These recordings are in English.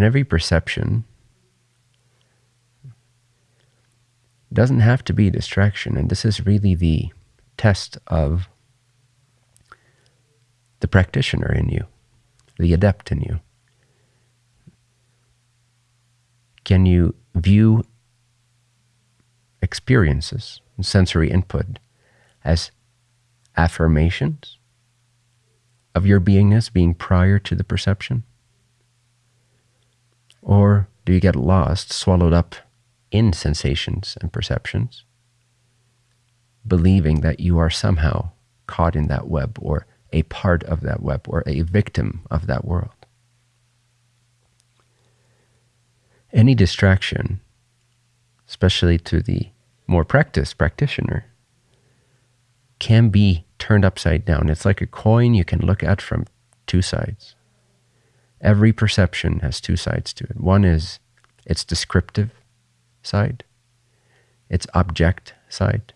And every perception doesn't have to be a distraction. And this is really the test of the practitioner in you, the adept in you. Can you view experiences and sensory input as affirmations of your beingness being prior to the perception? Or do you get lost, swallowed up in sensations and perceptions, believing that you are somehow caught in that web or a part of that web or a victim of that world? Any distraction, especially to the more practiced practitioner, can be turned upside down. It's like a coin you can look at from two sides. Every perception has two sides to it. One is its descriptive side, its object side,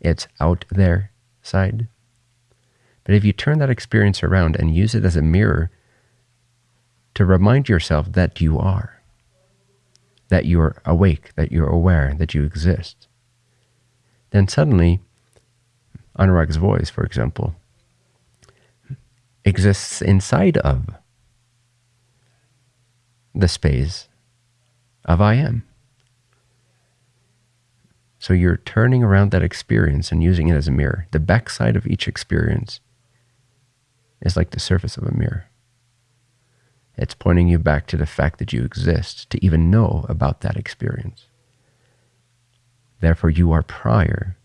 its out there side. But if you turn that experience around and use it as a mirror to remind yourself that you are, that you're awake, that you're aware, that you exist, then suddenly Anurag's voice, for example, exists inside of the space of I am. So you're turning around that experience and using it as a mirror. The backside of each experience is like the surface of a mirror. It's pointing you back to the fact that you exist to even know about that experience. Therefore, you are prior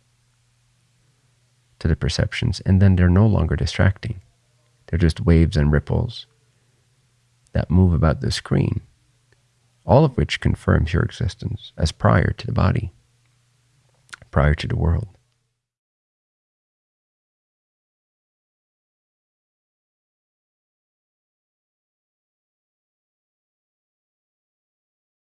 to the perceptions, and then they're no longer distracting. They're just waves and ripples that move about the screen, all of which confirms your existence as prior to the body, prior to the world.